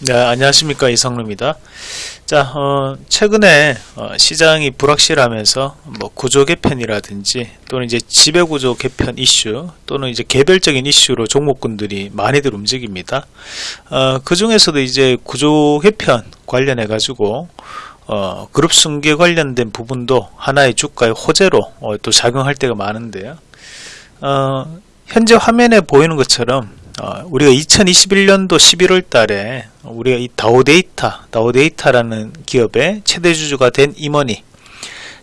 네, 안녕하십니까 이성루입니다. 자, 어, 최근에 어, 시장이 불확실하면서 뭐 구조 개편이라든지 또는 이제 지배 구조 개편 이슈 또는 이제 개별적인 이슈로 종목군들이 많이들 움직입니다. 어, 그 중에서도 이제 구조 개편 관련해 가지고 어, 그룹 승계 관련된 부분도 하나의 주가의 호재로 어, 또 작용할 때가 많은데요. 어, 현재 화면에 보이는 것처럼 어, 우리가 2021년도 11월 달에 우리가 이 다오데이터, 다오데이터라는 기업의 최대 주주가 된 임원이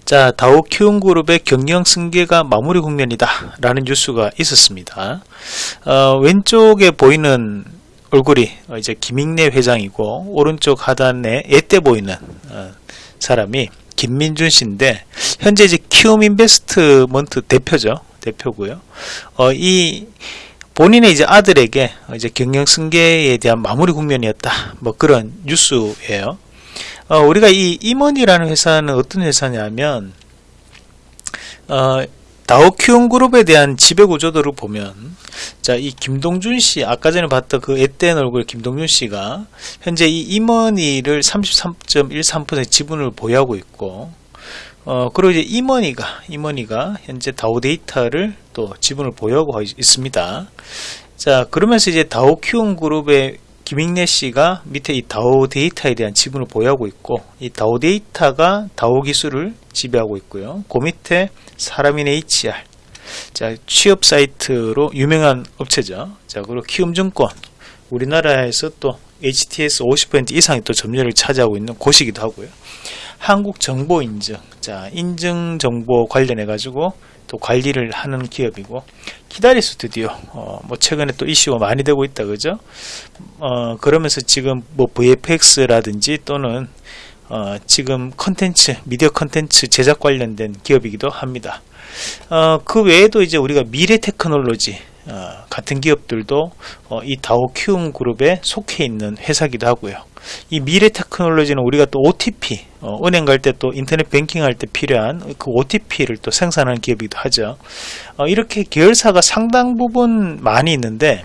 자, 다오 키움그룹의 경영 승계가 마무리 국면이다 라는 뉴스가 있었습니다. 어, 왼쪽에 보이는 얼굴이 이제 김익래 회장이고 오른쪽 하단에 예때 보이는 어, 사람이 김민준 씨인데 현재 이제 키움 인베스트먼트 대표죠. 대표고요. 어, 이 본인의 이제 아들에게 이제 경영 승계에 대한 마무리 국면이었다. 뭐 그런 뉴스예요. 어, 우리가 이 임원이라는 회사는 어떤 회사냐면 어, 다오키움 그룹에 대한 지배 구조도를 보면 자 이 김동준 씨 아까 전에 봤던 그 앳된 얼굴 김동준 씨가 현재 이 임원이를 33.13% 지분을 보유하고 있고 어, 그리고 이제 임원이가, 임원이가 현재 다오데이터를 또 지분을 보유하고 있습니다. 자, 그러면서 이제 다오키움 그룹의 김익래 씨가 밑에 이 다오데이터에 대한 지분을 보유하고 있고, 이 다오데이터가 다오기술을 지배하고 있고요. 그 밑에 사람인 HR. 자, 취업 사이트로 유명한 업체죠. 자, 그리고 키움증권. 우리나라에서 또 HTS 50% 이상의 또 점유율을 차지하고 있는 곳이기도 하고요. 한국정보인증. 자 인증 정보 관련해 가지고 또 관리를 하는 기업이고 키다리 스튜디오 어, 뭐 최근에 또 이슈가 많이 되고 있다 그죠? 어, 그러면서 지금 뭐 VFX라든지 또는 어, 지금 컨텐츠 미디어 컨텐츠 제작 관련된 기업이기도 합니다. 어, 그 외에도 이제 우리가 미래 테크놀로지 어, 같은 기업들도 어, 이 다우 키움 그룹에 속해 있는 회사기도 하고요. 이 미래 테크놀로지는 우리가 또 OTP, 어, 은행 갈 때 또 인터넷 뱅킹 할 때 필요한 그 OTP를 또 생산하는 기업이기도 하죠. 어, 이렇게 계열사가 상당 부분 많이 있는데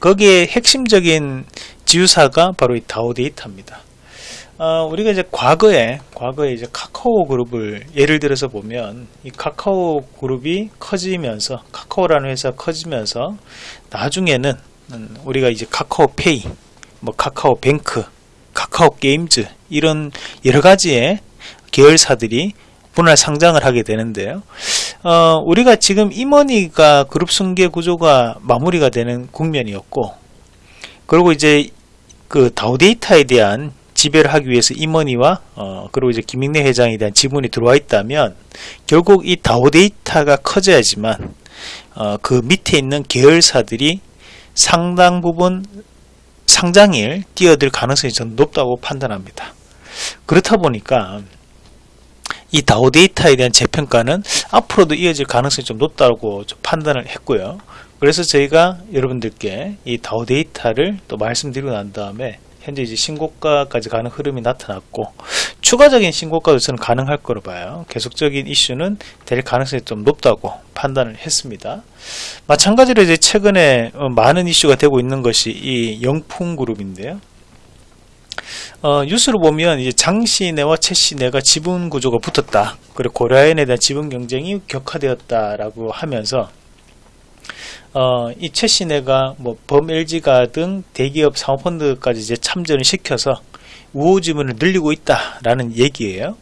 거기에 핵심적인 지유사가 바로 이 다오 데이터입니다. 어, 우리가 이제 과거에 과거에 이제 카카오 그룹을 예를 들어서 보면 이 카카오 그룹이 커지면서 카카오라는 회사 커지면서 나중에는 우리가 이제 카카오페이, 뭐 카카오뱅크, 카카오 게임즈 이런 여러 가지의 계열사들이 분할 상장을 하게 되는데요. 어, 우리가 지금 임원이가 그룹 승계 구조가 마무리가 되는 국면이었고, 그리고 이제 그 다우데이터에 대한 지배를 하기 위해서 임원이와 어, 그리고 이제 김익래 회장에 대한 지분이 들어와 있다면 결국 이 다오 데이터가 커져야지만 어, 그 밑에 있는 계열사들이 상당 부분 상장일 뛰어들 가능성이 전 높다고 판단합니다. 그렇다 보니까 이 다오 데이터에 대한 재평가는 앞으로도 이어질 가능성이 좀 높다고 좀 판단을 했고요. 그래서 저희가 여러분들께 이 다오 데이터를 또 말씀드리고 난 다음에 현재 이제 신고가까지 가는 흐름이 나타났고 추가적인 신고가도 저는 가능할 거로 봐요. 계속적인 이슈는 될 가능성이 좀 높다고 판단을 했습니다. 마찬가지로 이제 최근에 어, 많은 이슈가 되고 있는 것이 이 영풍그룹인데요. 어, 뉴스를 보면 이제 장시내와 최시내가 지분 구조가 붙었다. 그리고 고려아연에 대한 지분 경쟁이 격화되었다라고 하면서 어, 이 최신혜가 뭐 범LG가 등 대기업 사모펀드까지 이제 참전을 시켜서 우호 지분을 늘리고 있다라는 얘기예요.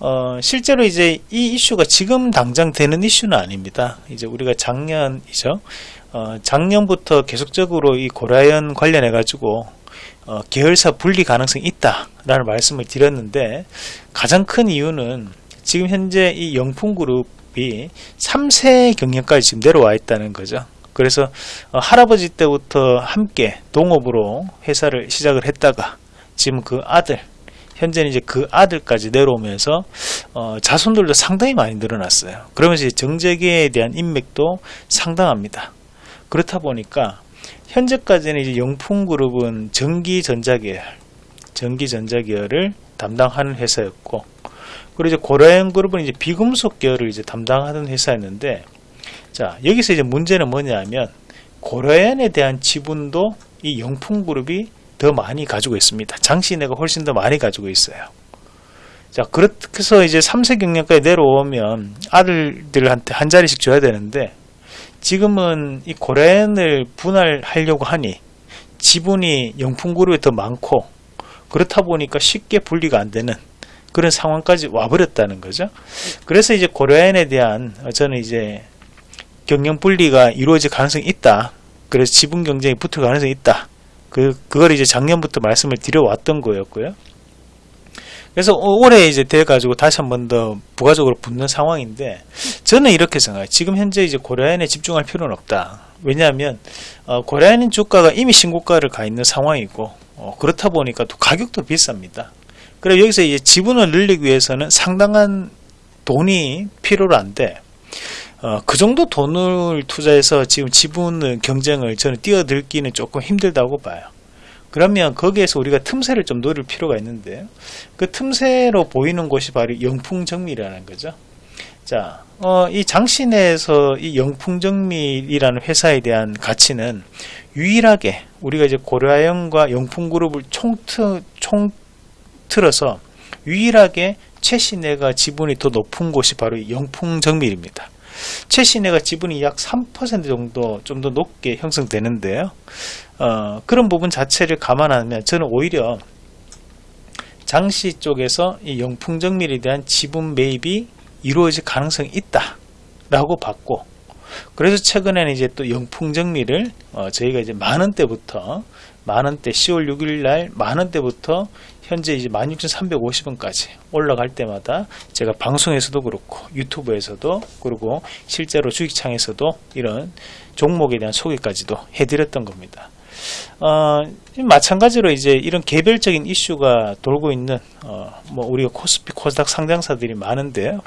어, 실제로 이제 이 이슈가 지금 당장 되는 이슈는 아닙니다. 이제 우리가 작년이죠. 어, 작년부터 계속적으로 이 고라연 관련해 가지고 어, 계열사 분리 가능성이 있다라는 말씀을 드렸는데 가장 큰 이유는 지금 현재 이 영풍그룹이 3세 경영까지 지금 내려와 있다는 거죠. 그래서 어, 할아버지 때부터 함께 동업으로 회사를 시작을 했다가 지금 그 아들 현재는 이제 그 아들까지 내려오면서 어, 자손들도 상당히 많이 늘어났어요. 그러면서 정재계에 대한 인맥도 상당합니다. 그렇다 보니까 현재까지는 이제 영풍그룹은 전기전자계열, 전기전자계열을 담당하는 회사였고, 그리고 이제 고라연그룹은 이제 비금속 계열을 이제 담당하는 회사였는데, 자 여기서 이제 문제는 뭐냐면 고려엔에 대한 지분도 이 영풍그룹이 더 많이 가지고 있습니다. 장시내가 훨씬 더 많이 가지고 있어요. 자, 그래서 이제 3세 경력까지 내려오면 아들들한테 한 자리씩 줘야 되는데 지금은 이 고래엔을 분할하려고 하니 지분이 영풍그룹이 더 많고 그렇다 보니까 쉽게 분리가 안 되는 그런 상황까지 와버렸다는 거죠. 그래서 이제 고려엔에 대한 어, 저는 이제 경영 분리가 이루어질 가능성이 있다. 그래서 지분 경쟁이 붙을 가능성이 있다. 그 그걸 이제 작년부터 말씀을 드려왔던 거였고요. 그래서 올해 이제 돼 가지고 다시 한 번 더 부가적으로 붙는 상황인데 저는 이렇게 생각해요. 지금 현재 이제 고려엔에 집중할 필요는 없다. 왜냐하면 어, 고려엔 주가가 이미 신고가를 가 있는 상황이고 어, 그렇다 보니까 또 가격도 비쌉니다. 그래 여기서 이제 지분을 늘리기 위해서는 상당한 돈이 필요로 한데 어, 그 정도 돈을 투자해서 지금 지분 경쟁을 저는 뛰어들기는 조금 힘들다고 봐요. 그러면 거기에서 우리가 틈새를 좀 노릴 필요가 있는데 그 틈새로 보이는 곳이 바로 영풍정밀이라는 거죠. 자, 어, 이 장신에서 이 영풍정밀이라는 회사에 대한 가치는 유일하게 우리가 이제 고려아연과 영풍그룹을 총트, 총틀어서 유일하게 최신혜가 지분이 더 높은 곳이 바로 영풍정밀입니다. 최신혜가 지분이 약 3% 정도 좀 더 높게 형성되는데요. 어, 그런 부분 자체를 감안하면 저는 오히려 장시 쪽에서 이 영풍정밀에 대한 지분 매입이 이루어질 가능성이 있다 라고 봤고 그래서 최근에는 이제 또 영풍정밀을 어, 저희가 이제 만원대부터 만원대 10월 6일 날 만원대부터 현재 이제 16,350원까지 올라갈 때마다 제가 방송에서도 그렇고 유튜브에서도 그리고 실제로 주식창에서도 이런 종목에 대한 소개까지도 해드렸던 겁니다. 어, 마찬가지로 이제 이런 개별적인 이슈가 돌고 있는 어, 뭐 우리가 코스피 코스닥 상장사들이 많은데요.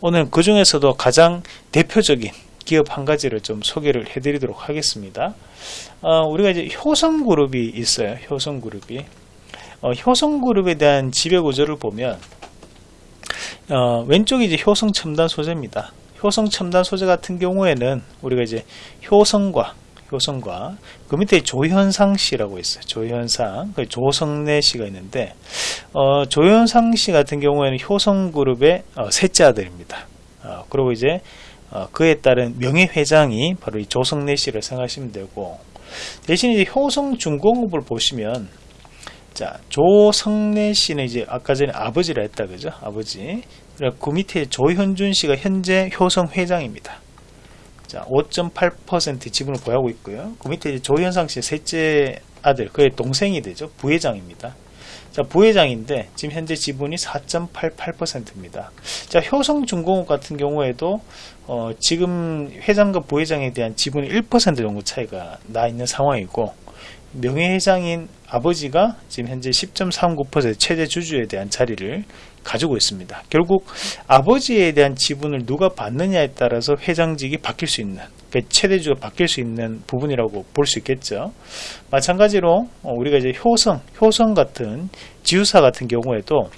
오늘 그 중에서도 가장 대표적인 기업 한 가지를 좀 소개를 해드리도록 하겠습니다. 어, 우리가 이제 효성그룹이 있어요. 효성그룹이 어, 효성그룹에 대한 지배구조를 보면 어, 왼쪽이 이제 효성 첨단 소재입니다. 효성 첨단 소재 같은 경우에는 우리가 이제 효성과 효성과 그 밑에 조현상 씨라고 있어요. 조현상, 그 조성래 씨가 있는데 어, 조현상 씨 같은 경우에는 효성그룹의 어, 셋째 아들입니다. 어, 그리고 이제 어, 그에 따른 명예회장이 바로 이 조성래 씨를 생각하시면 되고 대신 이제 효성중공업을 보시면 자 조성래 씨는 이제 아까 전에 아버지라 했다 그죠? 아버지. 그 밑에 조현준 씨가 현재 효성 회장입니다. 자, 5.8% 지분을 보유하고 있고요. 그 밑에 조현상 씨의 셋째 아들, 그의 동생이 되죠. 부회장입니다. 자, 부회장인데 지금 현재 지분이 4.88%입니다. 자, 효성중공업 같은 경우에도 어, 지금 회장과 부회장에 대한 지분이 1% 정도 차이가 나 있는 상황이고 명예회장인 아버지가 지금 현재 10.39% 최대 주주에 대한 자리를 가지고 있습니다. 결국 아버지에 대한 지분을 누가 받느냐에 따라서 회장직이 바뀔 수 있는 그러니까 최대주가 바뀔 수 있는 부분이라고 볼 수 있겠죠. 마찬가지로 어, 우리가 이제 효성, 효성 같은 지우사 같은 경우에도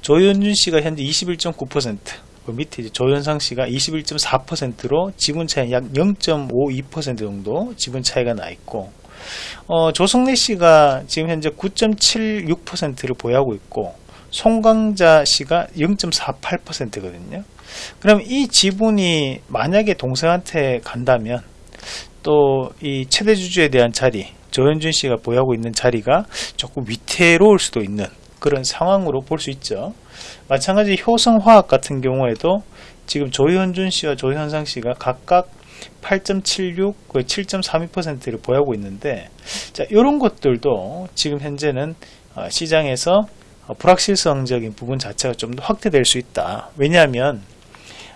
조현준 씨가 현재 21.9%, 그 밑에 이제 조현상 씨가 21.4%로 지분 차이 약 0.52% 정도 지분 차이가 나 있고, 어, 조성래 씨가 지금 현재 9.76%를 보유하고 있고, 송강자 씨가 0.48%거든요. 그럼 이 지분이 만약에 동생한테 간다면 또 이 최대 주주에 대한 자리, 조현준 씨가 보유하고 있는 자리가 조금 위태로울 수도 있는 그런 상황으로 볼 수 있죠. 마찬가지 효성화학 같은 경우에도 지금 조현준 씨와 조현상 씨가 각각 8.76, 7.32%를 보유하고 있는데 자, 이런 것들도 지금 현재는 어, 시장에서 어, 불확실성적인 부분 자체가 좀 더 확대될 수 있다. 왜냐하면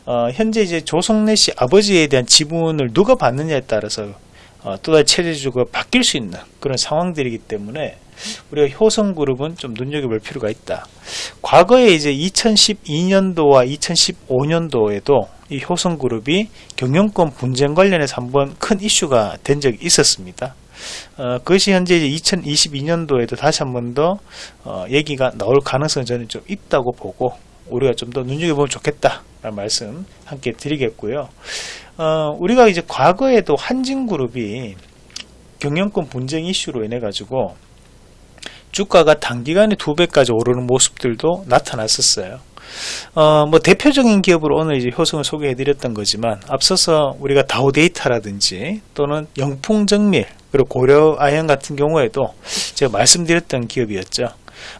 어, 현재 이제 조성래 씨 아버지에 대한 지분을 누가 받느냐에 따라서 어, 또다시 체제주가 바뀔 수 있는 그런 상황들이기 때문에 우리가 효성그룹은 좀 눈여겨볼 필요가 있다. 과거에 이제 2012년도와 2015년도에도 이 효성그룹이 경영권 분쟁 관련해서 한번 큰 이슈가 된 적이 있었습니다. 어, 그것이 현재 이제 2022년도에도 다시 한 번 더 어, 얘기가 나올 가능성이 저는 좀 있다고 보고 우리가 좀 더 눈여겨보면 좋겠다 라는 말씀 함께 드리겠고요 어, 우리가 이제 과거에도 한진그룹이 경영권 분쟁 이슈로 인해 가지고 주가가 단기간에 두 배까지 오르는 모습들도 나타났었어요. 어, 뭐 대표적인 기업으로 오늘 이제 효성을 소개해 드렸던 거지만 앞서서 우리가 다우데이터라든지 또는 영풍정밀 그리고 고려아연 같은 경우에도 제가 말씀드렸던 기업이었죠.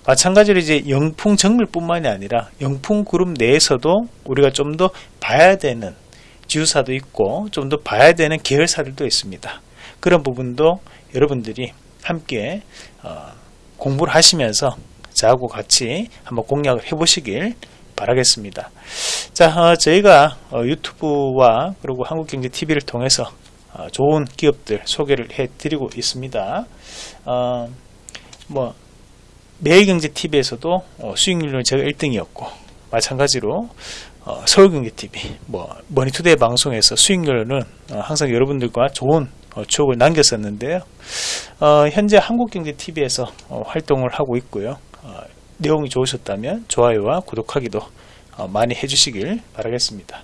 마찬가지로 이제 영풍정밀뿐만이 아니라 영풍그룹 내에서도 우리가 좀 더 봐야 되는 지주사도 있고 좀 더 봐야 되는 계열사들도 있습니다. 그런 부분도 여러분들이 함께 어, 공부를 하시면서 저하고 같이 한번 공략을 해보시길 바라겠습니다. 자, 어, 저희가 어, 유튜브와 그리고 한국경제TV를 통해서 어, 좋은 기업들 소개를 해드리고 있습니다. 어, 뭐 매일경제TV에서도 어, 수익률은 제가 1등이었고 마찬가지로 어, 서울경제TV, 뭐 머니투데이 방송에서 수익률은 어, 항상 여러분들과 좋은 어, 추억을 남겼었는데요. 어, 현재 한국경제TV에서 어, 활동을 하고 있고요. 어, 내용이 좋으셨다면 좋아요와 구독하기도 어, 많이 해주시길 바라겠습니다.